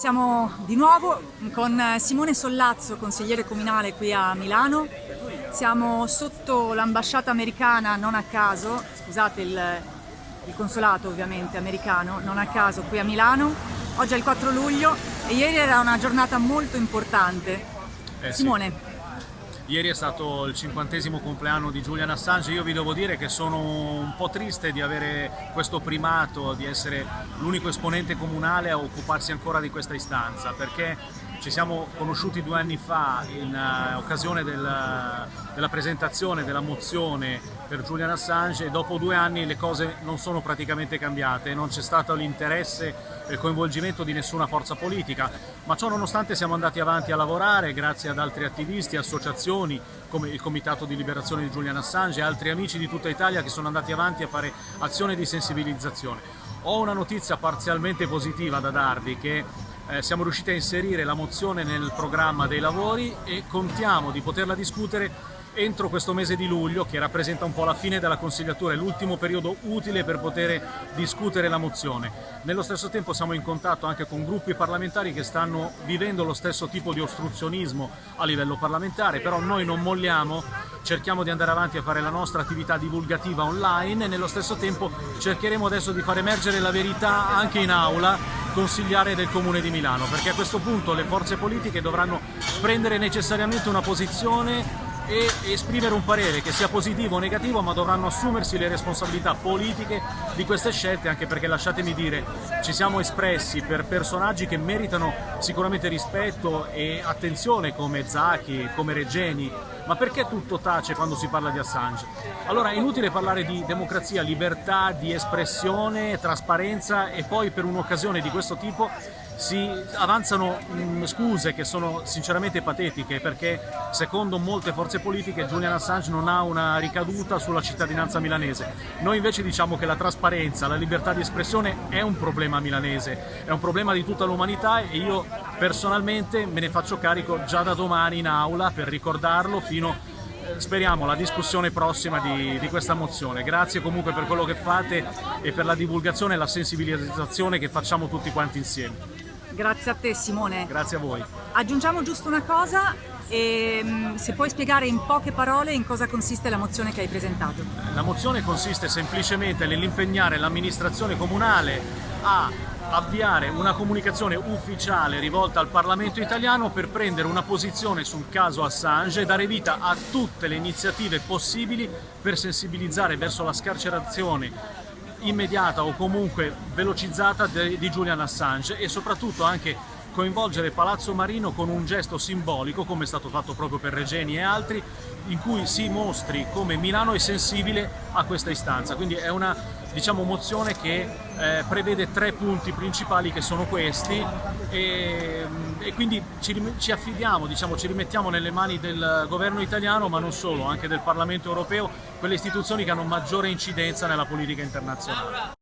Siamo di nuovo con Simone Sollazzo, consigliere comunale qui a Milano. Siamo sotto l'ambasciata americana, non a caso, scusate il, il, consolato ovviamente americano, non a caso qui a Milano. Oggi è il 4 luglio e ieri era una giornata molto importante. Eh, Simone. Sì. Ieri è stato il cinquantesimo compleanno di Julian Assange, io vi devo dire che sono un po' triste di avere questo primato, di essere l'unico esponente comunale a occuparsi ancora di questa istanza, perché ci siamo conosciuti due anni fa in uh, occasione del, della presentazione della mozione per Julian Assange e dopo due anni le cose non sono praticamente cambiate, non c'è stato l'interesse e il coinvolgimento di nessuna forza politica, ma ciò nonostante siamo andati avanti a lavorare grazie ad altri attivisti, associazioni come il Comitato di Liberazione di Julian Assange e altri amici di tutta Italia che sono andati avanti a fare azione di sensibilizzazione. Ho una notizia parzialmente positiva da darvi che eh, siamo riusciti a inserire la mozione nel programma dei lavori e contiamo di poterla discutere entro questo mese di luglio che rappresenta un po' la fine della consigliatura, è l'ultimo periodo utile per poter discutere la mozione. Nello stesso tempo siamo in contatto anche con gruppi parlamentari che stanno vivendo lo stesso tipo di ostruzionismo a livello parlamentare, però noi non molliamo, cerchiamo di andare avanti a fare la nostra attività divulgativa online e nello stesso tempo cercheremo adesso di far emergere la verità anche in aula consigliare del Comune di Milano, perché a questo punto le forze politiche dovranno prendere necessariamente una posizione e esprimere un parere che sia positivo o negativo ma dovranno assumersi le responsabilità politiche di queste scelte anche perché lasciatemi dire ci siamo espressi per personaggi che meritano sicuramente rispetto e attenzione come Zacchi, come Regeni ma perché tutto tace quando si parla di Assange? Allora è inutile parlare di democrazia, libertà di espressione, trasparenza e poi per un'occasione di questo tipo si avanzano mh, mm, scuse che sono sinceramente patetiche perché secondo molte forze politiche Julian Assange non ha una ricaduta sulla cittadinanza milanese. Noi invece diciamo che la trasparenza, la libertà di espressione è un problema milanese, è un problema di tutta l'umanità e io personalmente me ne faccio carico già da domani in aula per ricordarlo fino eh, speriamo la discussione prossima di, di, questa mozione. Grazie comunque per quello che fate e per la divulgazione e la sensibilizzazione che facciamo tutti quanti insieme. Grazie a te Simone. Grazie a voi. Aggiungiamo giusto una cosa, e, mm, se puoi spiegare in poche parole in cosa consiste la mozione che hai presentato. La mozione consiste semplicemente nell'impegnare l'amministrazione comunale a avviare una comunicazione ufficiale rivolta al Parlamento italiano per prendere una posizione sul caso Assange e dare vita a tutte le iniziative possibili per sensibilizzare verso la scarcerazione immediata o comunque velocizzata di Julian Assange e soprattutto anche coinvolgere Palazzo Marino con un gesto simbolico, come è stato fatto proprio per Regeni e altri, in cui si mostri come Milano è sensibile a questa istanza. Quindi è una diciamo, mozione che eh, prevede tre punti principali che sono questi e, e quindi ci, ci affidiamo, diciamo, ci rimettiamo nelle mani del governo italiano ma non solo, anche del Parlamento europeo, quelle istituzioni che hanno maggiore incidenza nella politica internazionale.